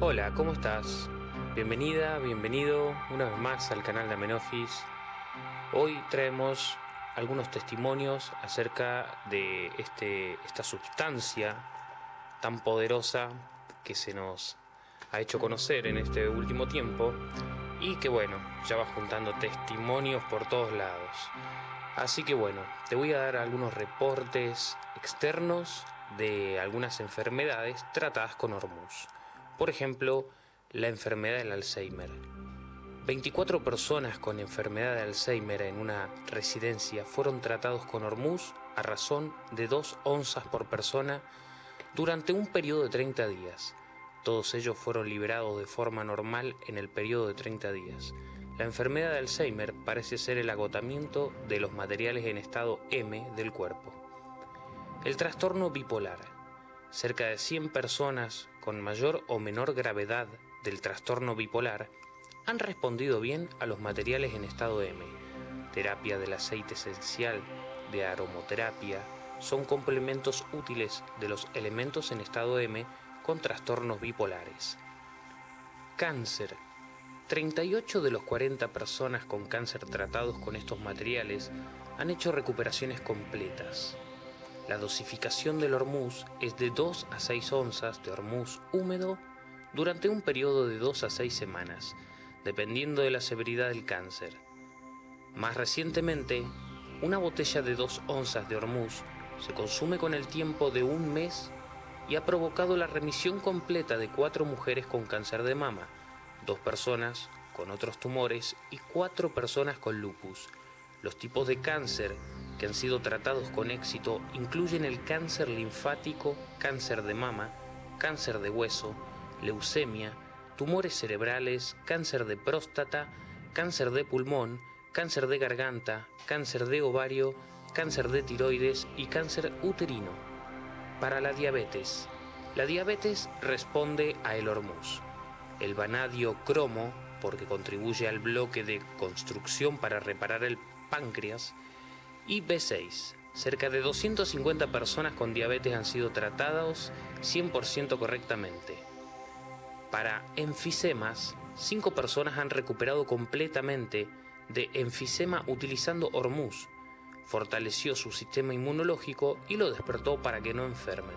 Hola, ¿cómo estás? Bienvenida, bienvenido una vez más al canal de Amenofis. Hoy traemos algunos testimonios acerca de este, esta sustancia tan poderosa que se nos ha hecho conocer en este último tiempo y que bueno, ya va juntando testimonios por todos lados. Así que bueno, te voy a dar algunos reportes externos de algunas enfermedades tratadas con Hormuz. Por ejemplo, la enfermedad del Alzheimer. 24 personas con enfermedad de Alzheimer en una residencia fueron tratados con Hormuz a razón de 2 onzas por persona durante un periodo de 30 días. Todos ellos fueron liberados de forma normal en el periodo de 30 días. La enfermedad de Alzheimer parece ser el agotamiento de los materiales en estado M del cuerpo. El trastorno bipolar. Cerca de 100 personas con mayor o menor gravedad del trastorno bipolar han respondido bien a los materiales en estado M. Terapia del aceite esencial, de aromoterapia, son complementos útiles de los elementos en estado M con trastornos bipolares. Cáncer 38 de los 40 personas con cáncer tratados con estos materiales han hecho recuperaciones completas. La dosificación del hormuz es de 2 a 6 onzas de hormuz húmedo durante un periodo de 2 a 6 semanas, dependiendo de la severidad del cáncer. Más recientemente, una botella de 2 onzas de hormuz se consume con el tiempo de un mes y ha provocado la remisión completa de cuatro mujeres con cáncer de mama, dos personas con otros tumores y cuatro personas con lupus. Los tipos de cáncer que han sido tratados con éxito incluyen el cáncer linfático, cáncer de mama, cáncer de hueso, leucemia, tumores cerebrales, cáncer de próstata, cáncer de pulmón, cáncer de garganta, cáncer de ovario, cáncer de tiroides y cáncer uterino. Para la diabetes. La diabetes responde a el hormuz el vanadio cromo, porque contribuye al bloque de construcción para reparar el páncreas, y B6. Cerca de 250 personas con diabetes han sido tratados 100% correctamente. Para enfisemas, 5 personas han recuperado completamente de enfisema utilizando Hormuz. Fortaleció su sistema inmunológico y lo despertó para que no enfermen.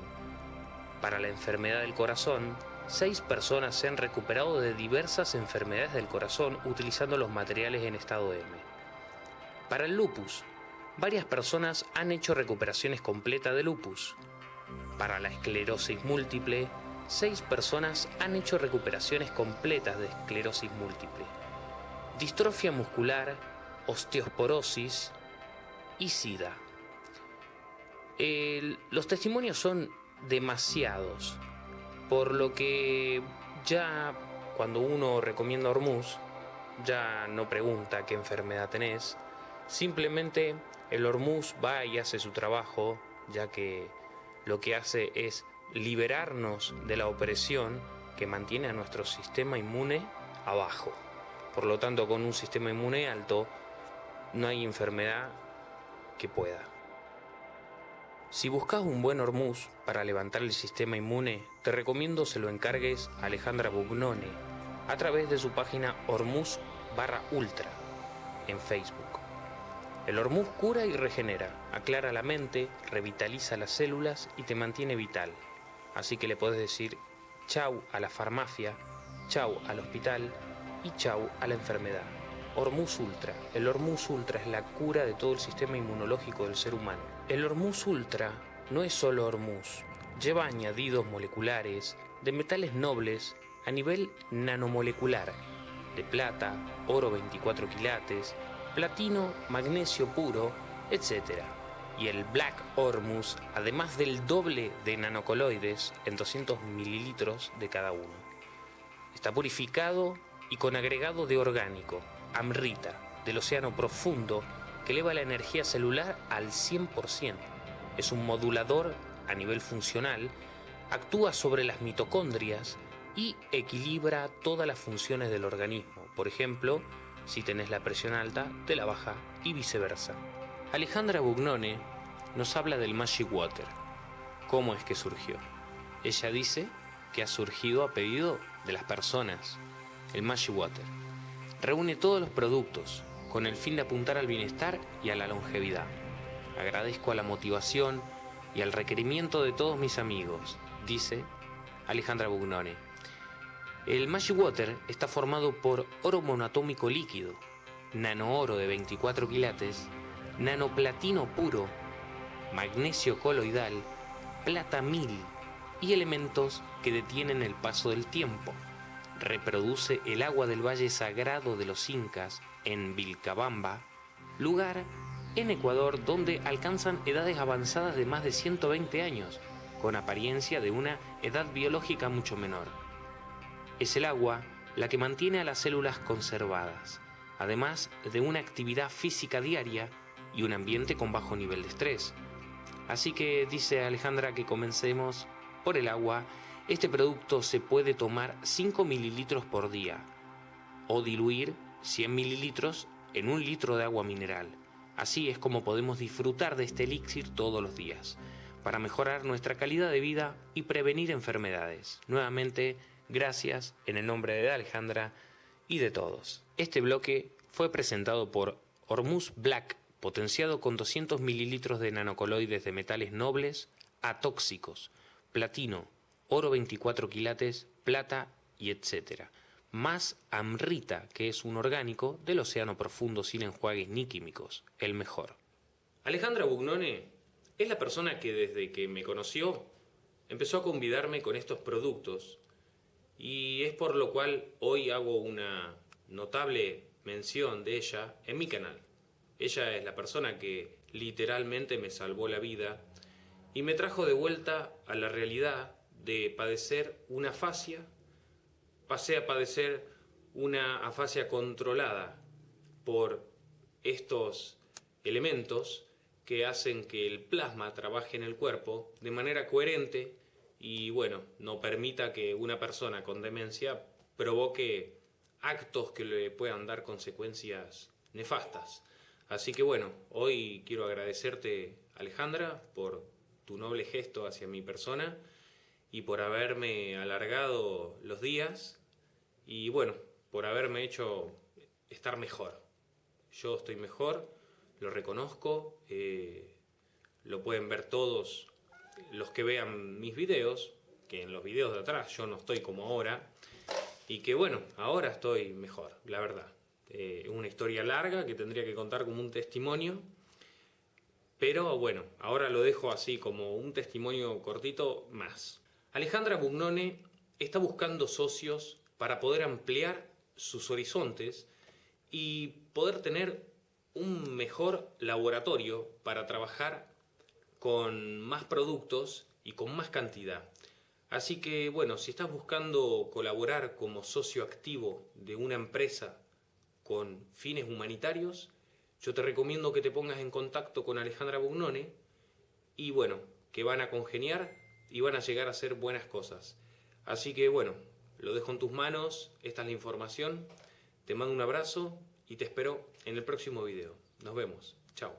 Para la enfermedad del corazón, Seis personas se han recuperado de diversas enfermedades del corazón utilizando los materiales en estado M. Para el lupus, varias personas han hecho recuperaciones completas de lupus. Para la esclerosis múltiple, seis personas han hecho recuperaciones completas de esclerosis múltiple. Distrofia muscular, osteoporosis y SIDA. los testimonios son demasiados por lo que ya cuando uno recomienda Hormuz, ya no pregunta qué enfermedad tenés, simplemente el Hormuz va y hace su trabajo, ya que lo que hace es liberarnos de la opresión que mantiene a nuestro sistema inmune abajo. Por lo tanto, con un sistema inmune alto, no hay enfermedad que pueda. Si buscas un buen hormuz para levantar el sistema inmune, te recomiendo se lo encargues a Alejandra Bugnone a través de su página Hormuz barra ultra en Facebook. El hormuz cura y regenera, aclara la mente, revitaliza las células y te mantiene vital. Así que le puedes decir chau a la farmacia, chau al hospital y chau a la enfermedad. Hormuz Ultra. El Hormuz Ultra es la cura de todo el sistema inmunológico del ser humano. El Hormuz Ultra no es solo Hormuz, lleva añadidos moleculares de metales nobles a nivel nanomolecular, de plata, oro 24 quilates, platino, magnesio puro, etc. Y el Black Hormuz, además del doble de nanocoloides en 200 mililitros de cada uno. Está purificado y con agregado de orgánico, Amrita, del océano profundo, que eleva la energía celular al 100%. Es un modulador a nivel funcional, actúa sobre las mitocondrias y equilibra todas las funciones del organismo. Por ejemplo, si tenés la presión alta, te la baja y viceversa. Alejandra Bugnone nos habla del Magic Water. ¿Cómo es que surgió? Ella dice que ha surgido a pedido de las personas, el Magic Water. Reúne todos los productos con el fin de apuntar al bienestar y a la longevidad. Agradezco a la motivación y al requerimiento de todos mis amigos, dice Alejandra Bugnone. El Magic Water está formado por oro monoatómico líquido, nanooro de 24 quilates, nanoplatino puro, magnesio coloidal, plata mil y elementos que detienen el paso del tiempo. Reproduce el agua del Valle Sagrado de los Incas en Vilcabamba, lugar en Ecuador donde alcanzan edades avanzadas de más de 120 años, con apariencia de una edad biológica mucho menor. Es el agua la que mantiene a las células conservadas, además de una actividad física diaria y un ambiente con bajo nivel de estrés. Así que dice Alejandra que comencemos por el agua. Este producto se puede tomar 5 mililitros por día o diluir 100 mililitros en un litro de agua mineral. Así es como podemos disfrutar de este elixir todos los días, para mejorar nuestra calidad de vida y prevenir enfermedades. Nuevamente, Gracias en el nombre de Alejandra y de todos. Este bloque fue presentado por Hormuz Black, potenciado con 200 mililitros de nanocoloides de metales nobles atóxicos, platino, oro 24 quilates, plata y etc. Más Amrita, que es un orgánico del océano profundo sin enjuagues ni químicos, el mejor. Alejandra Bugnone es la persona que desde que me conoció empezó a convidarme con estos productos y es por lo cual hoy hago una notable mención de ella en mi canal. Ella es la persona que literalmente me salvó la vida y me trajo de vuelta a la realidad de padecer una afasia. Pasé a padecer una afasia controlada por estos elementos que hacen que el plasma trabaje en el cuerpo de manera coherente y bueno, no permita que una persona con demencia provoque actos que le puedan dar consecuencias nefastas. Así que bueno, hoy quiero agradecerte Alejandra por tu noble gesto hacia mi persona y por haberme alargado los días y bueno, por haberme hecho estar mejor. Yo estoy mejor, lo reconozco, eh, lo pueden ver todos los que vean mis videos, que en los videos de atrás yo no estoy como ahora, y que bueno, ahora estoy mejor, la verdad. Eh, una historia larga que tendría que contar como un testimonio, pero bueno, ahora lo dejo así como un testimonio cortito más. Alejandra Bugnone está buscando socios para poder ampliar sus horizontes y poder tener un mejor laboratorio para trabajar con más productos y con más cantidad. Así que bueno, si estás buscando colaborar como socio activo de una empresa con fines humanitarios, yo te recomiendo que te pongas en contacto con Alejandra Bugnone y bueno, que van a congeniar y van a llegar a hacer buenas cosas. Así que bueno, lo dejo en tus manos, esta es la información, te mando un abrazo y te espero en el próximo video. Nos vemos, chao.